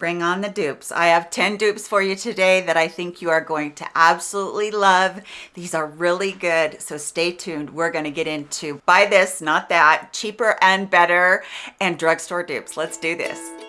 bring on the dupes. I have 10 dupes for you today that I think you are going to absolutely love. These are really good, so stay tuned. We're gonna get into buy this, not that, cheaper and better, and drugstore dupes. Let's do this.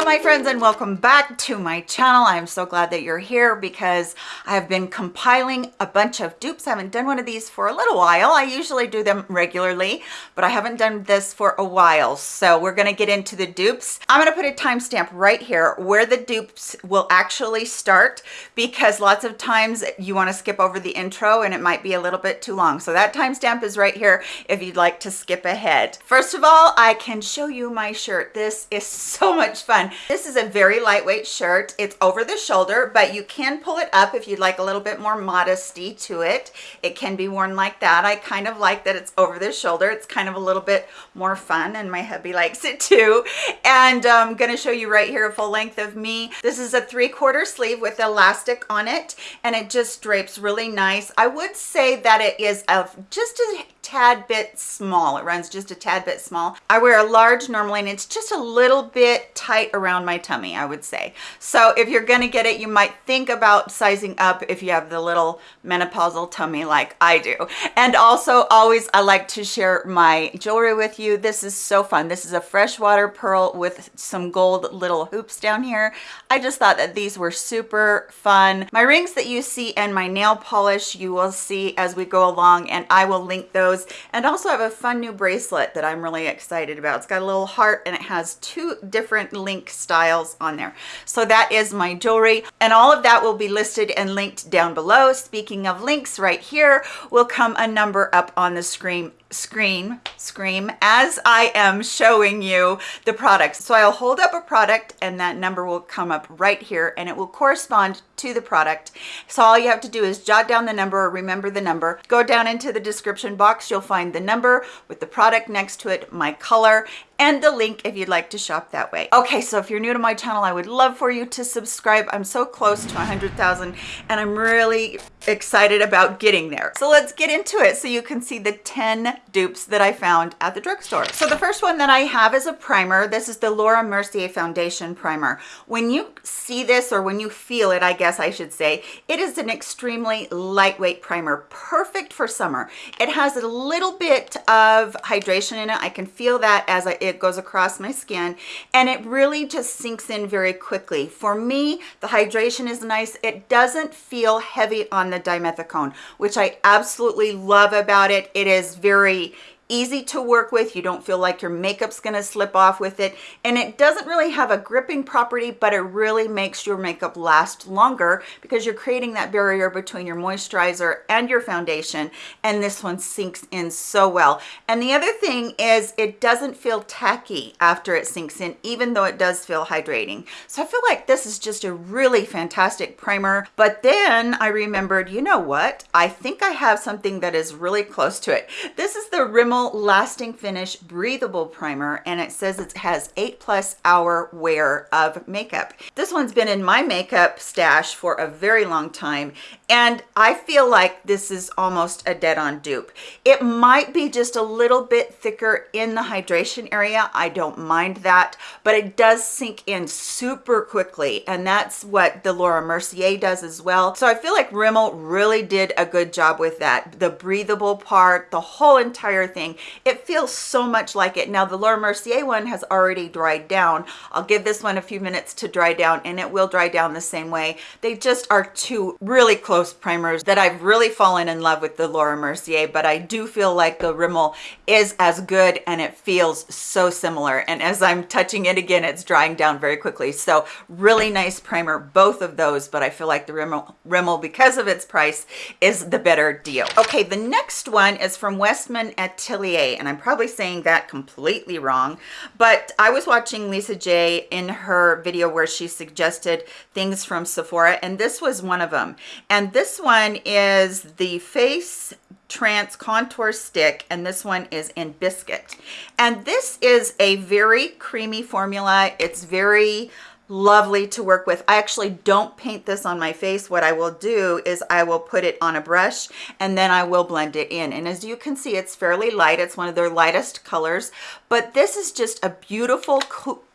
Hello my friends and welcome back to my channel. I'm so glad that you're here because I have been compiling a bunch of dupes. I haven't done one of these for a little while. I usually do them regularly, but I haven't done this for a while. So we're gonna get into the dupes. I'm gonna put a timestamp right here where the dupes will actually start because lots of times you wanna skip over the intro and it might be a little bit too long. So that timestamp is right here if you'd like to skip ahead. First of all, I can show you my shirt. This is so much fun. This is a very lightweight shirt. It's over the shoulder, but you can pull it up if you'd like a little bit more modesty to it. It can be worn like that. I kind of like that it's over the shoulder. It's kind of a little bit more fun and my hubby likes it too. And I'm gonna show you right here a full length of me. This is a three quarter sleeve with elastic on it and it just drapes really nice. I would say that it is a, just a tad bit small. It runs just a tad bit small. I wear a large normally and it's just a little bit tight around my tummy, I would say. So if you're gonna get it, you might think about sizing up if you have the little menopausal tummy like I do. And also always I like to share my jewelry with you. This is so fun. This is a freshwater pearl with some gold little hoops down here. I just thought that these were super fun. My rings that you see and my nail polish you will see as we go along and I will link those those and also have a fun new bracelet that I'm really excited about. It's got a little heart and it has two different link styles on there. So that is my jewelry and all of that will be listed and linked down below. Speaking of links right here will come a number up on the screen screen scream as I am showing you the products. So I'll hold up a product and that number will come up right here and it will correspond to the product. So all you have to do is jot down the number or remember the number. Go down into the description box. You'll find the number with the product next to it, my color, and the link if you'd like to shop that way. Okay, so if you're new to my channel, I would love for you to subscribe. I'm so close to 100,000 and I'm really excited about getting there. So let's get into it so you can see the 10 dupes that I found at the drugstore. So the first one that I have is a primer. This is the Laura Mercier Foundation Primer. When you see this or when you feel it, I guess I should say, it is an extremely lightweight primer, perfect for summer. It has a little bit of hydration in it. I can feel that as I, it goes across my skin and it really just sinks in very quickly. For me, the hydration is nice. It doesn't feel heavy on the dimethicone, which I absolutely love about it. It is very easy to work with. You don't feel like your makeup's gonna slip off with it. And it doesn't really have a gripping property, but it really makes your makeup last longer because you're creating that barrier between your moisturizer and your foundation. And this one sinks in so well. And the other thing is it doesn't feel tacky after it sinks in, even though it does feel hydrating. So I feel like this is just a really fantastic primer. But then I remembered, you know what? I think I have something that is really close to it. This is the Rimmel lasting finish breathable primer and it says it has eight plus hour wear of makeup this one's been in my makeup stash for a very long time and I feel like this is almost a dead-on dupe. It might be just a little bit thicker in the hydration area. I don't mind that, but it does sink in super quickly. And that's what the Laura Mercier does as well. So I feel like Rimmel really did a good job with that. The breathable part, the whole entire thing, it feels so much like it. Now the Laura Mercier one has already dried down. I'll give this one a few minutes to dry down and it will dry down the same way. They just are two really close primers that I've really fallen in love with the Laura Mercier, but I do feel like the Rimmel is as good and it feels so similar. And as I'm touching it again, it's drying down very quickly. So really nice primer, both of those, but I feel like the Rimmel, Rimmel because of its price, is the better deal. Okay, the next one is from Westman And I'm probably saying that completely wrong, but I was watching Lisa J in her video where she suggested things from Sephora, and this was one of them. And this one is the face trace contour stick and this one is in biscuit and this is a very creamy formula it's very lovely to work with. I actually don't paint this on my face. What I will do is I will put it on a brush and then I will blend it in. And as you can see, it's fairly light. It's one of their lightest colors, but this is just a beautiful,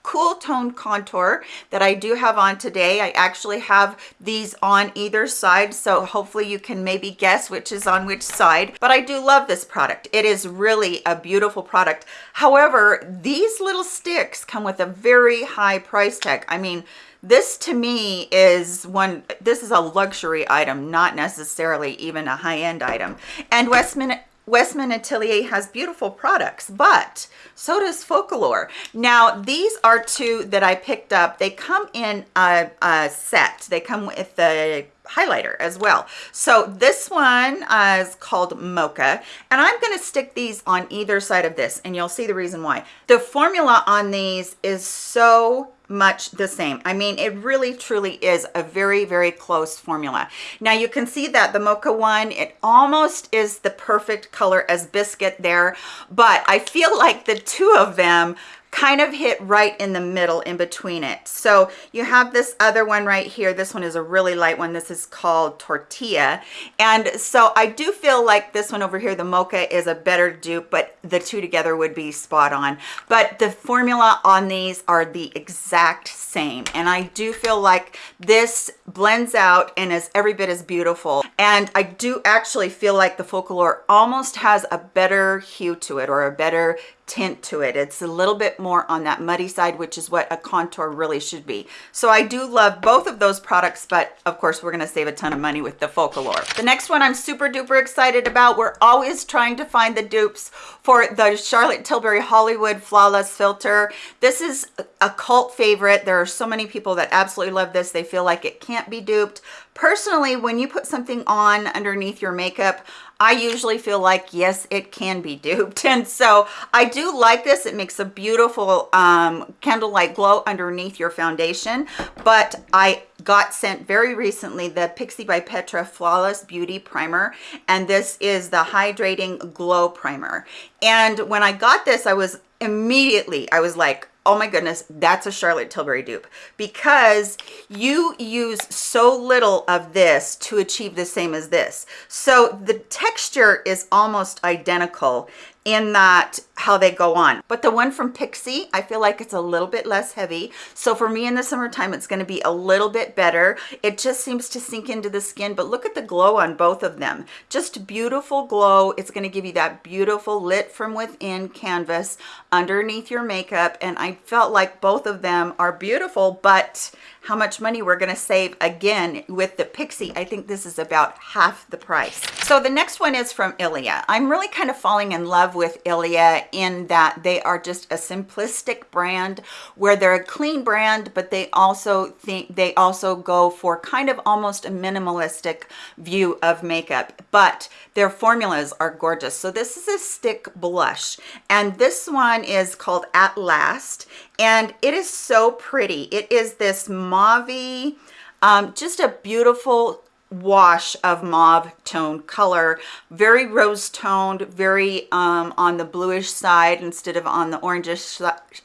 cool tone contour that I do have on today. I actually have these on either side, so hopefully you can maybe guess which is on which side, but I do love this product. It is really a beautiful product. However, these little sticks come with a very high price tag. I mean, this to me is one this is a luxury item not necessarily even a high-end item and westman Westman Atelier has beautiful products, but so does Focallure. Now, these are two that I picked up. They come in a, a set. They come with the highlighter as well. So this one uh, is called Mocha, and I'm going to stick these on either side of this, and you'll see the reason why. The formula on these is so much the same. I mean, it really truly is a very, very close formula. Now you can see that the mocha one, it almost is the perfect color as biscuit there, but I feel like the two of them kind of hit right in the middle in between it. So you have this other one right here. This one is a really light one. This is called Tortilla. And so I do feel like this one over here, the Mocha, is a better dupe, but the two together would be spot on. But the formula on these are the exact same. And I do feel like this blends out and is every bit as beautiful. And I do actually feel like the Focallure almost has a better hue to it or a better tint to it. It's a little bit more on that muddy side, which is what a contour really should be. So I do love both of those products, but of course we're gonna save a ton of money with the Focallure. The next one I'm super duper excited about. We're always trying to find the dupes for the Charlotte Tilbury Hollywood Flawless Filter. This is a cult favorite. There are so many people that absolutely love this. They feel like it can't be duped. Personally, when you put something on underneath your makeup, I usually feel like, yes, it can be duped. And so I do like this. It makes a beautiful um, candlelight glow underneath your foundation. But I got sent very recently the Pixi by Petra Flawless Beauty Primer. And this is the Hydrating Glow Primer. And when I got this, I was immediately, I was like, oh my goodness, that's a Charlotte Tilbury dupe because you use so little of this to achieve the same as this. So the texture is almost identical in that how they go on but the one from pixi i feel like it's a little bit less heavy so for me in the summertime it's going to be a little bit better it just seems to sink into the skin but look at the glow on both of them just beautiful glow it's going to give you that beautiful lit from within canvas underneath your makeup and i felt like both of them are beautiful but how much money we're going to save again with the Pixi. I think this is about half the price. So the next one is from Ilia. I'm really kind of falling in love with Ilia in that they are just a simplistic brand where they're a clean brand, but they also think they also go for kind of almost a minimalistic view of makeup, but their formulas are gorgeous. So this is a stick blush and this one is called At Last and it is so pretty. It is this mauve um, just a beautiful wash of mauve tone color. Very rose toned very um, on the bluish side instead of on the orangish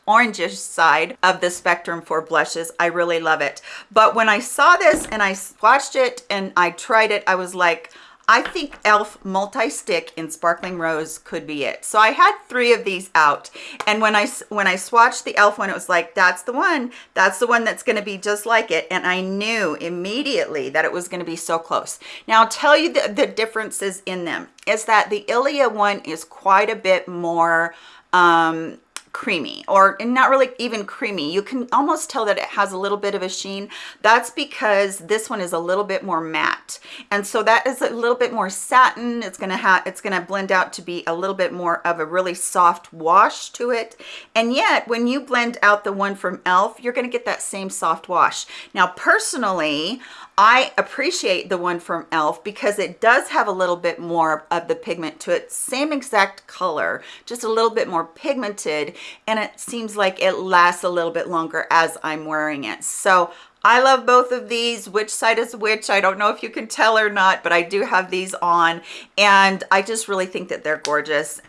orangish side of the spectrum for blushes. I really love it. But when i saw this and i swatched it and i tried it i was like I think e.l.f. multi-stick in Sparkling Rose could be it. So I had three of these out. And when I, when I swatched the e.l.f. one, it was like, that's the one. That's the one that's going to be just like it. And I knew immediately that it was going to be so close. Now I'll tell you the, the differences in them is that the Ilia one is quite a bit more um, creamy or not really even creamy you can almost tell that it has a little bit of a sheen that's because this one is a little bit more matte and so that is a little bit more satin it's gonna have it's gonna blend out to be a little bit more of a really soft wash to it and yet when you blend out the one from elf you're gonna get that same soft wash now personally I appreciate the one from e.l.f. because it does have a little bit more of the pigment to it. Same exact color, just a little bit more pigmented. And it seems like it lasts a little bit longer as I'm wearing it. So I love both of these. Which side is which? I don't know if you can tell or not, but I do have these on. And I just really think that they're gorgeous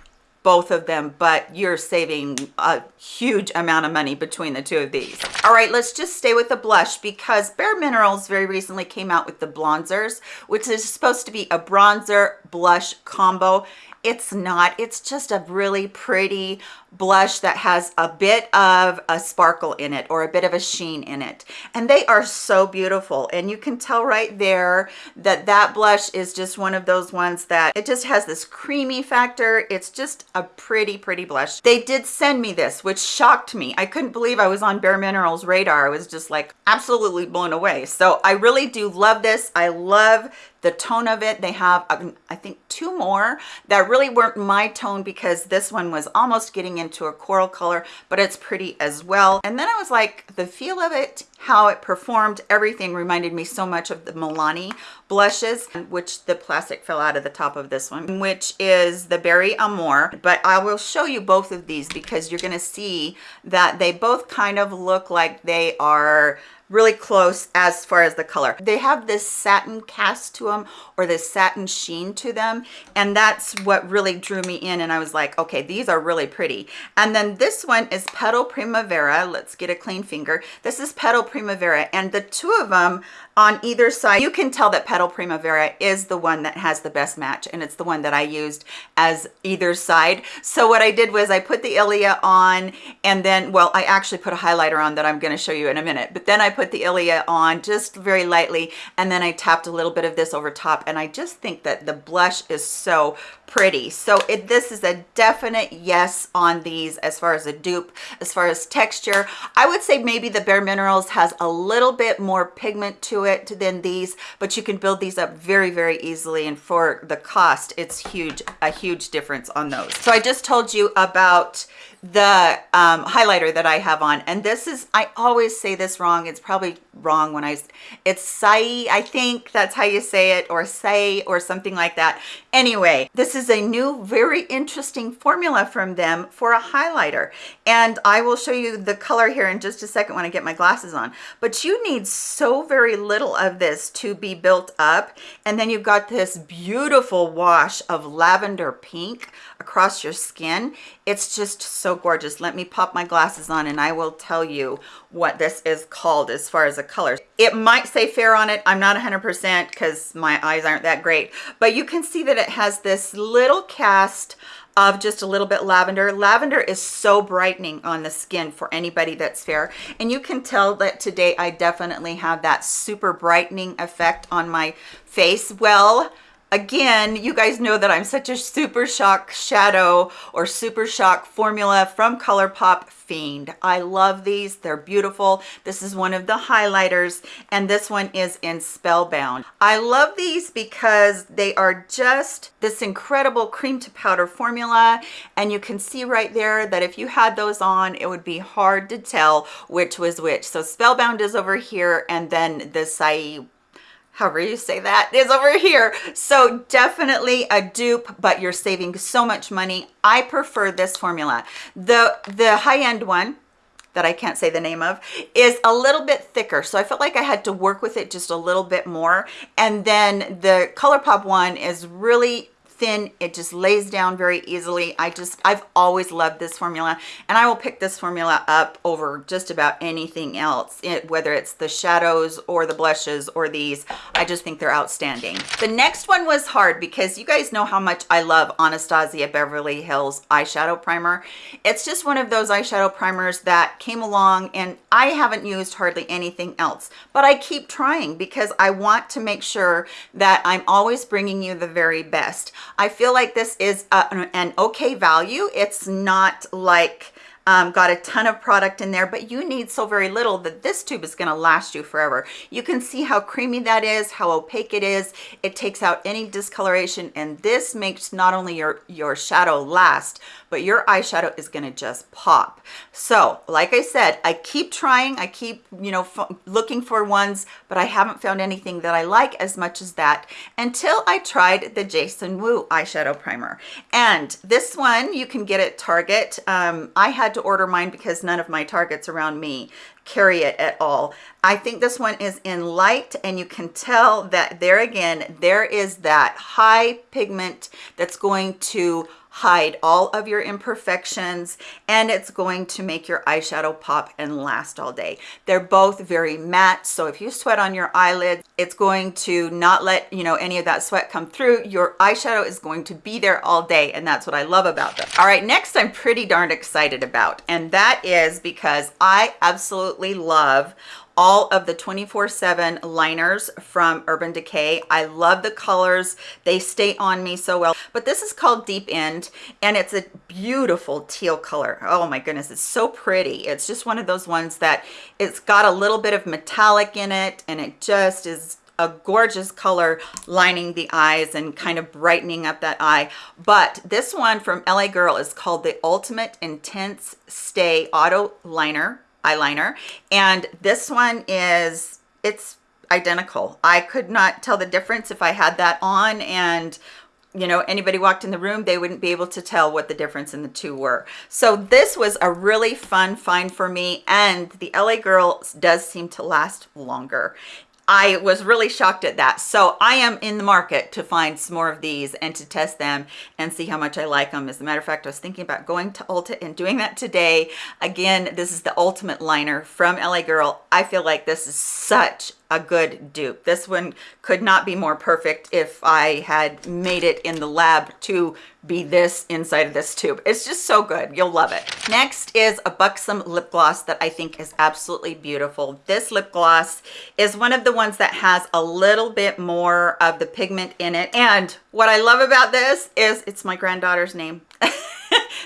both of them, but you're saving a huge amount of money between the two of these. All right, let's just stay with the blush because Bare Minerals very recently came out with the blonzers, which is supposed to be a bronzer blush combo it's not. It's just a really pretty blush that has a bit of a sparkle in it or a bit of a sheen in it. And they are so beautiful. And you can tell right there that that blush is just one of those ones that it just has this creamy factor. It's just a pretty pretty blush. They did send me this which shocked me. I couldn't believe i was on bare minerals radar. I was just like absolutely blown away. So i really do love this. I love the tone of it. They have um, i think two more that really weren't my tone because this one was almost getting into a coral color but it's pretty as well. And then i was like the feel of it how it performed everything reminded me so much of the milani blushes which the plastic fell out of the top of this one which is the berry amore. But i will show you both of these because you're going to see that they both kind of look like they are really close as far as the color. They have this satin cast to them or this satin sheen to them. And that's what really drew me in. And I was like, okay, these are really pretty. And then this one is Petal Primavera. Let's get a clean finger. This is Petal Primavera. And the two of them on either side, you can tell that Petal Primavera is the one that has the best match. And it's the one that I used as either side. So what I did was I put the Ilia on and then, well, I actually put a highlighter on that I'm going to show you in a minute. But then I put put the Ilia on just very lightly and then I tapped a little bit of this over top and I just think that the blush is so pretty. So it this is a definite yes on these as far as a dupe as far as texture. I would say maybe the bare minerals has a little bit more pigment to it than these but you can build these up very very easily and for the cost it's huge a huge difference on those. So i just told you about the um, highlighter that I have on. And this is, I always say this wrong. It's probably wrong when I, it's Saie, I think that's how you say it, or say, or something like that. Anyway, this is a new, very interesting formula from them for a highlighter. And I will show you the color here in just a second when I get my glasses on. But you need so very little of this to be built up. And then you've got this beautiful wash of lavender pink across your skin. It's just so gorgeous. Let me pop my glasses on and I will tell you what this is called as far as a color. It might say fair on it. I'm not 100% because my eyes aren't that great, but you can see that it has this little cast of just a little bit lavender. Lavender is so brightening on the skin for anybody that's fair. And you can tell that today I definitely have that super brightening effect on my face. Well, again you guys know that i'm such a super shock shadow or super shock formula from colourpop fiend. I love these. They're beautiful. This is one of the highlighters and this one is in spellbound. I love these because they are just this incredible cream to powder formula and you can see right there that if you had those on it would be hard to tell which was which. So spellbound is over here and then the Saie however you say that is over here. So definitely a dupe but you're saving so much money. I prefer this formula. The the high-end one that I can't say the name of is a little bit thicker. So I felt like I had to work with it just a little bit more. And then the ColourPop one is really thin. It just lays down very easily. I just i've always loved this formula and i will pick this formula up over just about anything else it, whether it's the shadows or the blushes or these. I just think they're outstanding. The next one was hard because you guys know how much i love anastasia beverly hills eyeshadow primer. It's just one of those eyeshadow primers that came along and i haven't used hardly anything else but i keep trying because i want to make sure that i'm always bringing you the very best I feel like this is a, an okay value. It's not like um, got a ton of product in there, but you need so very little that this tube is gonna last you forever. You can see how creamy that is, how opaque it is. It takes out any discoloration and this makes not only your, your shadow last, but your eyeshadow is gonna just pop. So like I said, I keep trying, I keep, you know, looking for ones, but I haven't found anything that I like as much as that until I tried the Jason Wu eyeshadow primer. And this one you can get at Target. Um, I had to order mine because none of my Targets around me carry it at all. I think this one is in light and you can tell that there again, there is that high pigment that's going to hide all of your imperfections and it's going to make your eyeshadow pop and last all day. They're both very matte, so if you sweat on your eyelid, it's going to not let, you know, any of that sweat come through. Your eyeshadow is going to be there all day and that's what I love about them. All right, next I'm pretty darn excited about and that is because I absolutely love all of the 24-7 liners from Urban Decay. I love the colors. They stay on me so well. But this is called Deep End and it's a beautiful teal color. Oh my goodness, it's so pretty. It's just one of those ones that it's got a little bit of metallic in it and it just is a gorgeous color lining the eyes and kind of brightening up that eye but this one from la girl is called the ultimate intense stay auto liner eyeliner. And this one is it's identical. I could not tell the difference if i had that on and you know anybody walked in the room they wouldn't be able to tell what the difference in the two were. So this was a really fun find for me and the la girl does seem to last longer I was really shocked at that. So I am in the market to find some more of these and to test them and see how much I like them. As a matter of fact, I was thinking about going to Ulta and doing that today. Again, this is the Ultimate Liner from LA Girl. I feel like this is such a good dupe. This one could not be more perfect if I had made it in the lab to be this inside of this tube. It's just so good. You'll love it. Next is a Buxom lip gloss that I think is absolutely beautiful. This lip gloss is one of the ones that has a little bit more of the pigment in it. And what I love about this is it's my granddaughter's name.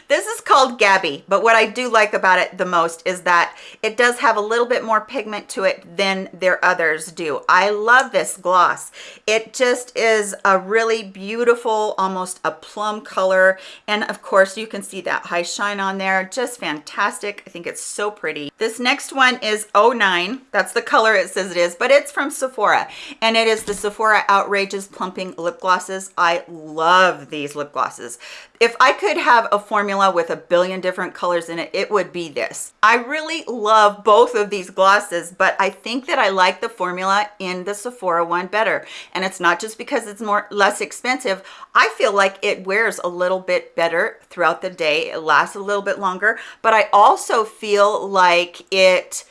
this is called Gabby, but what I do like about it the most is that it does have a little bit more pigment to it than their others do. I love this gloss. It just is a really beautiful, almost a plum color. And of course you can see that high shine on there. Just fantastic. I think it's so pretty. This next one is 09. That's the color it says it is, but it's from Sephora. And it is the Sephora Outrageous Plumping Lip Glosses. I love these lip glosses if I could have a formula with a billion different colors in it, it would be this. I really love both of these glosses, but I think that I like the formula in the Sephora one better. And it's not just because it's more less expensive. I feel like it wears a little bit better throughout the day. It lasts a little bit longer, but I also feel like it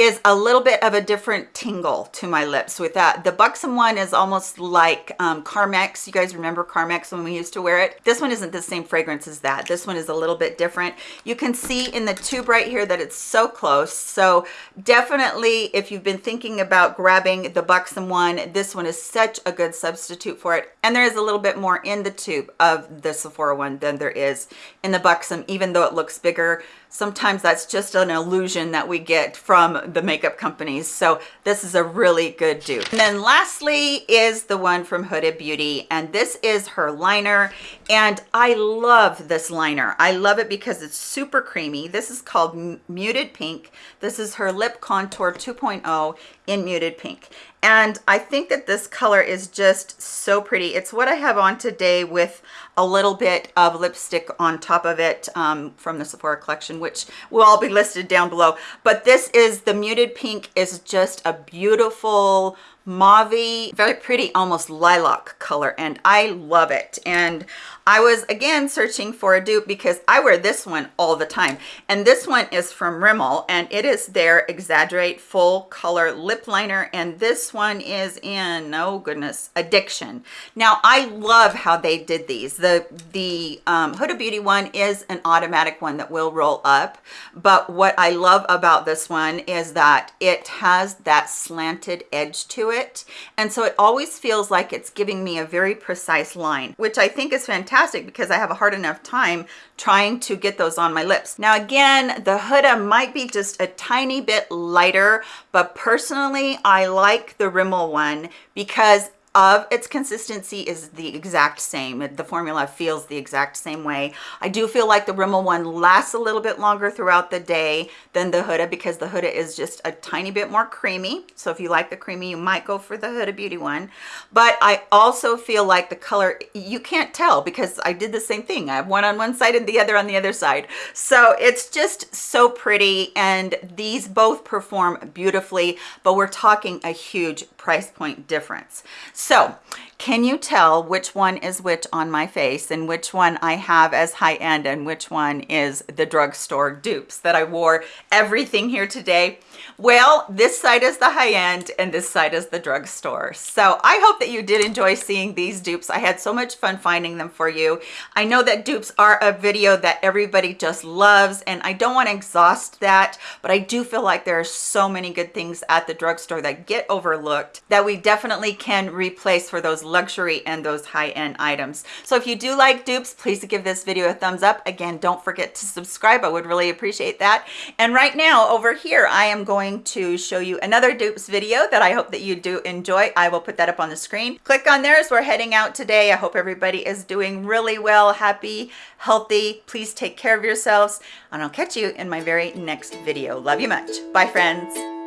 is a little bit of a different tingle to my lips with that. The Buxom one is almost like um, Carmex. You guys remember Carmex when we used to wear it? This one isn't the same fragrance as that. This one is a little bit different. You can see in the tube right here that it's so close. So definitely if you've been thinking about grabbing the Buxom one, this one is such a good substitute for it. And there is a little bit more in the tube of the Sephora one than there is in the Buxom, even though it looks bigger sometimes that's just an illusion that we get from the makeup companies. So this is a really good dupe. And then lastly is the one from Huda Beauty and this is her liner. And I love this liner. I love it because it's super creamy. This is called muted pink. This is her lip contour 2.0 in muted pink. And I think that this color is just so pretty. It's what I have on today with a little bit of lipstick on top of it um, from the Sephora collection, which will all be listed down below. But this is the muted pink is just a beautiful mauve very pretty almost lilac color and i love it. And i was again searching for a dupe because i wear this one all the time. And this one is from rimmel and it is their exaggerate full color lip liner and this one is in oh goodness addiction. Now i love how they did these. The the um, Huda Beauty one is an automatic one that will roll up but what i love about this one is that it has that slanted edge to it. And so it always feels like it's giving me a very precise line which i think is fantastic because i have a hard enough time trying to get those on my lips. Now again the huda might be just a tiny bit lighter but personally i like the rimmel one because of its consistency is the exact same. The formula feels the exact same way. I do feel like the rimmel one lasts a little bit longer throughout the day than the huda because the huda is just a tiny bit more creamy. So if you like the creamy you might go for the huda beauty one. But i also feel like the color you can't tell because i did the same thing. I have one on one side and the other on the other side. So it's just so pretty and these both perform beautifully but we're talking a huge price point difference so Can you tell which one is which on my face and which one I have as high-end and which one is the drugstore dupes that I wore everything here today? Well, this side is the high-end and this side is the drugstore. So I hope that you did enjoy seeing these dupes. I had so much fun finding them for you. I know that dupes are a video that everybody just loves and I don't want to exhaust that, but I do feel like there are so many good things at the drugstore that get overlooked that we definitely can replace for those luxury and those high-end items. So if you do like dupes, please give this video a thumbs up. Again, don't forget to subscribe. I would really appreciate that. And right now over here, I am going to show you another dupes video that I hope that you do enjoy. I will put that up on the screen. Click on there as we're heading out today. I hope everybody is doing really well, happy, healthy. Please take care of yourselves and I'll catch you in my very next video. Love you much. Bye friends.